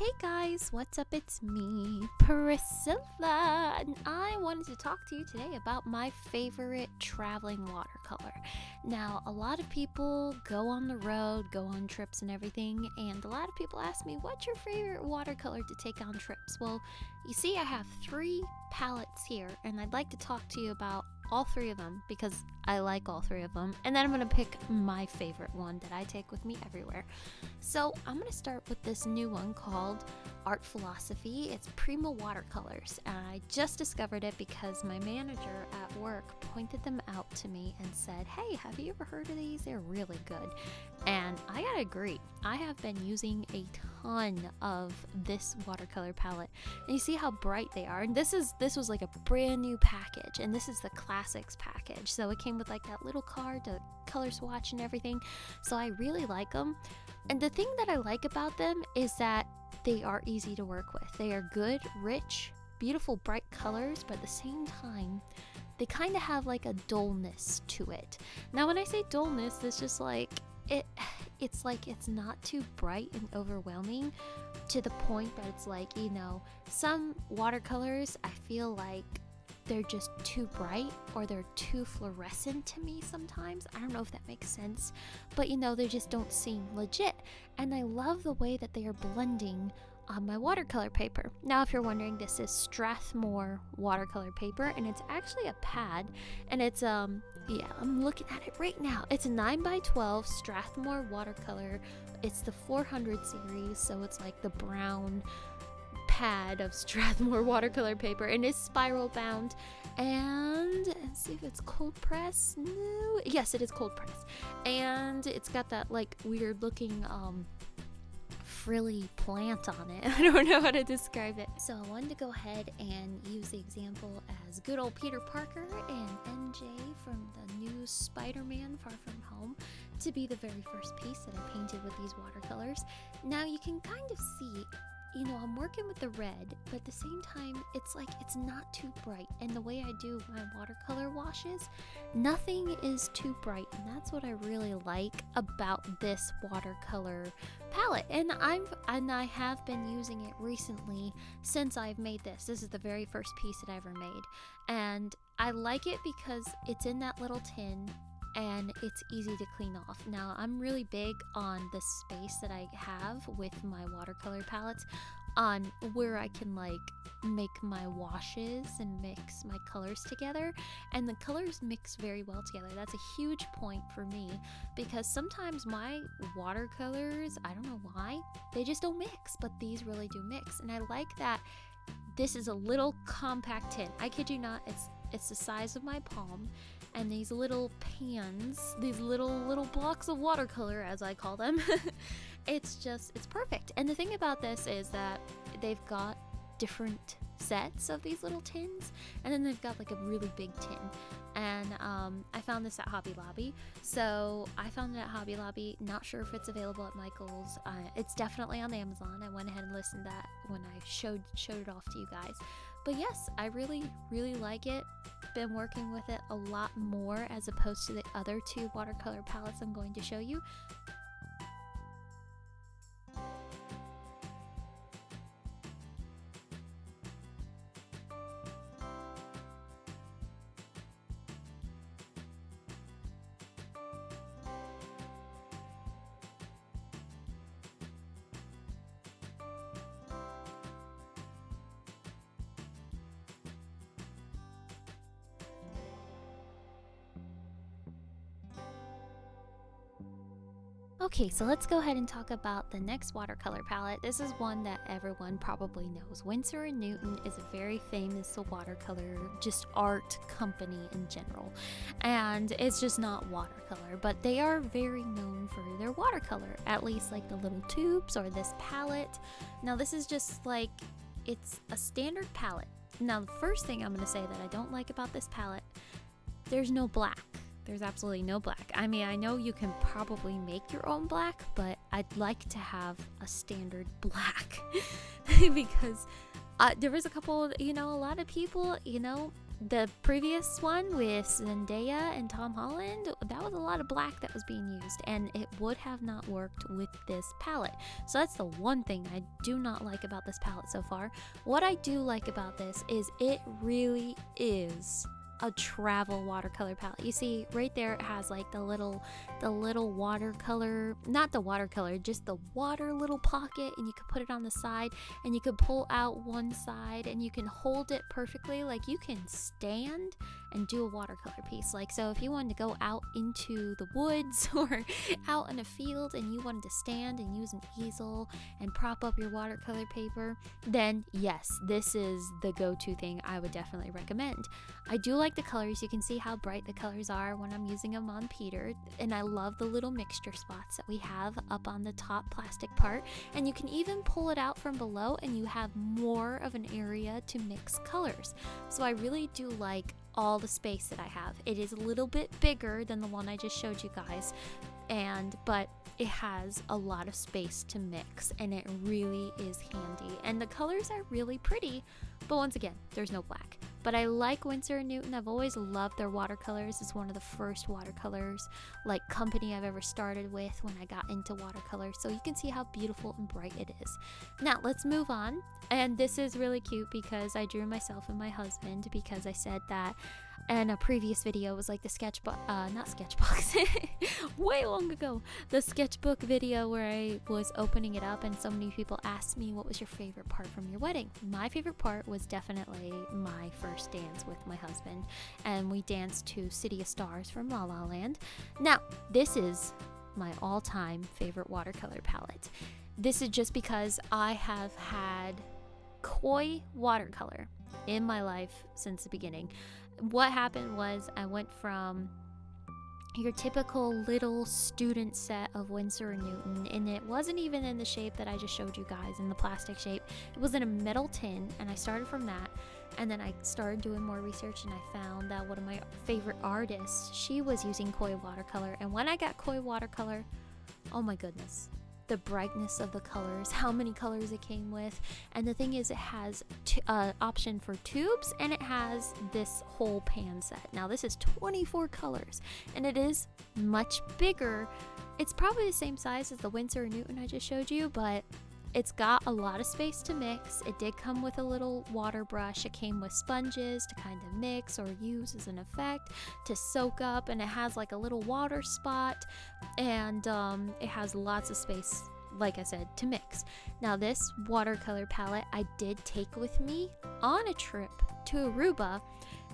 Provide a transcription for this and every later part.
Hey guys, what's up? It's me, Priscilla, and I wanted to talk to you today about my favorite traveling watercolor. Now, a lot of people go on the road, go on trips and everything, and a lot of people ask me, What's your favorite watercolor to take on trips? Well, you see, I have three palettes here, and I'd like to talk to you about all three of them because I like all three of them. And then I'm going to pick my favorite one that I take with me everywhere. So I'm going to start with this new one called Art Philosophy. It's Prima Watercolors. And I just discovered it because my manager at work pointed them out to me and said, Hey, have you ever heard of these? They're really good. And I gotta agree, I have been using a ton of this watercolor palette. And you see how bright they are. And this is this was like a brand new package, and this is the classics package. So it came with like that little card the color swatch and everything. So I really like them. And the thing that I like about them is that they are easy to work with. They are good, rich, beautiful, bright colors, but at the same time, they kind of have like a dullness to it. Now, when I say dullness, it's just like it it's like it's not too bright and overwhelming to the point that it's like, you know, some watercolors I feel like they're just too bright or they're too fluorescent to me sometimes. I don't know if that makes sense, but you know, they just don't seem legit. And I love the way that they are blending on my watercolor paper. Now, if you're wondering, this is Strathmore watercolor paper, and it's actually a pad, and it's um yeah, I'm looking at it right now. It's a 9 by 12 Strathmore watercolor. It's the 400 series, so it's like the brown pad of Strathmore watercolor paper, and it's spiral bound. And let's see if it's cold press. No, yes, it is cold press, and it's got that like weird looking um frilly plant on it. I don't know how to describe it. So I wanted to go ahead and use the example as good old Peter Parker and MJ from the new Spider-Man Far From Home to be the very first piece that I painted with these watercolors. Now you can kind of see you know, I'm working with the red, but at the same time, it's like it's not too bright. And the way I do my watercolor washes, nothing is too bright. And that's what I really like about this watercolor palette. And I've and I have been using it recently since I've made this. This is the very first piece that I ever made. And I like it because it's in that little tin and it's easy to clean off. Now, I'm really big on the space that I have with my watercolor palettes on where I can like make my washes and mix my colors together and the colors mix very well together. That's a huge point for me because sometimes my watercolors, I don't know why, they just don't mix, but these really do mix. And I like that this is a little compact tin. I kid you not, it's it's the size of my palm and these little pans, these little little blocks of watercolor as I call them. it's just it's perfect. And the thing about this is that they've got different sets of these little tins and then they've got like a really big tin. And um, i found this at hobby lobby. So i found it at hobby lobby. Not sure if it's available at michael's. Uh, it's definitely on amazon. I went ahead and listened to that when i showed showed it off to you guys but yes i really really like it been working with it a lot more as opposed to the other two watercolor palettes I'm going to show you. Okay, so let's go ahead and talk about the next watercolor palette. This is one that everyone probably knows. Winsor & Newton is a very famous watercolor, just art company in general. And it's just not watercolor, but they are very known for their watercolor, at least like the little tubes or this palette. Now this is just like, it's a standard palette. Now the first thing I'm going to say that I don't like about this palette, there's no black there's absolutely no black. I mean, I know you can probably make your own black, but I'd like to have a standard black because uh, there was a couple, you know, a lot of people, you know, the previous one with Zendaya and Tom Holland, that was a lot of black that was being used, and it would have not worked with this palette. So that's the one thing I do not like about this palette so far. What I do like about this is it really is a travel watercolor palette. You see right there it has like the little the little watercolor, not the watercolor, just the water little pocket and you could put it on the side and you could pull out one side and you can hold it perfectly like you can stand and do a watercolor piece. Like so if you wanted to go out into the woods or out in a field and you wanted to stand and use an easel and prop up your watercolor paper, then yes, this is the go-to thing I would definitely recommend. I do like the colors. You can see how bright the colors are when I'm using them on Peter. And I love the little mixture spots that we have up on the top plastic part. And you can even pull it out from below and you have more of an area to mix colors. So I really do like all the space that I have. It is a little bit bigger than the one I just showed you guys. And, but it has a lot of space to mix and it really is handy. And the colors are really pretty, but once again, there's no black. But I like Winsor & Newton. I've always loved their watercolors. It's one of the first watercolors like company I've ever started with when I got into watercolor. So you can see how beautiful and bright it is. Now let's move on. And this is really cute because I drew myself and my husband because I said that and a previous video was like the sketchbook uh not sketchbox way long ago the sketchbook video where i was opening it up and so many people asked me what was your favorite part from your wedding? My favorite part was definitely my first dance with my husband and we danced to city of stars from la la land. Now this is my all-time favorite watercolor palette. This is just because i have had koi watercolor in my life since the beginning what happened was I went from your typical little student set of Winsor and Newton, and it wasn't even in the shape that I just showed you guys in the plastic shape. It was in a metal tin, and I started from that. And then I started doing more research, and I found that one of my favorite artists, she was using koi watercolor. And when I got koi watercolor, oh my goodness, the brightness of the colors, how many colors it came with. And the thing is, it has uh, option for tubes and it has this whole pan set. Now, this is 24 colors and it is much bigger. It's probably the same size as the Winsor & Newton I just showed you, but it's got a lot of space to mix. It did come with a little water brush. It came with sponges to kind of mix or use as an effect to soak up, and it has like a little water spot, and um, it has lots of space, like I said, to mix. Now, this watercolor palette I did take with me on a trip to Aruba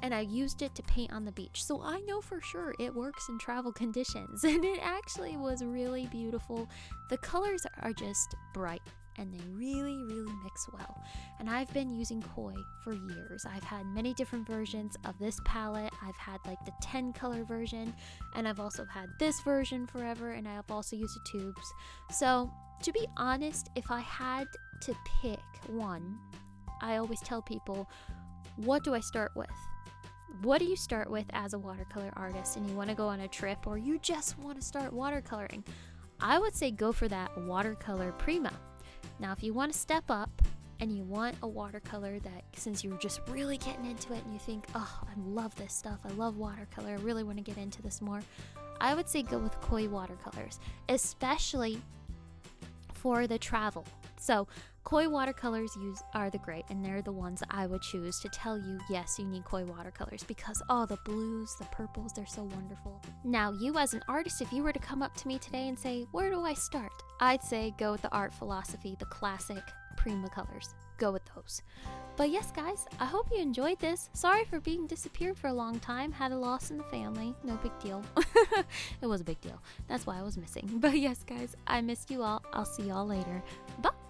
and I used it to paint on the beach. So I know for sure it works in travel conditions and it actually was really beautiful. The colors are just bright and they really, really mix well. And I've been using Koi for years. I've had many different versions of this palette. I've had like the 10 color version, and I've also had this version forever, and I've also used the tubes. So, to be honest, if I had to pick one, I always tell people, what do I start with? What do you start with as a watercolor artist and you want to go on a trip or you just want to start watercoloring? I would say go for that watercolor Prima. Now, if you want to step up and you want a watercolor that, since you're just really getting into it and you think, oh, I love this stuff, I love watercolor, I really want to get into this more, I would say go with Koi watercolors, especially for the travel. So, Koi watercolors use are the great, and they're the ones that I would choose to tell you yes, you need Koi watercolors because all oh, the blues, the purples, they're so wonderful. Now, you as an artist, if you were to come up to me today and say, Where do I start? I'd say go with the art philosophy, the classic Prima colors. Go with those. But yes, guys, I hope you enjoyed this. Sorry for being disappeared for a long time. Had a loss in the family. No big deal. it was a big deal. That's why I was missing. But yes, guys, I missed you all. I'll see y'all later. Bye.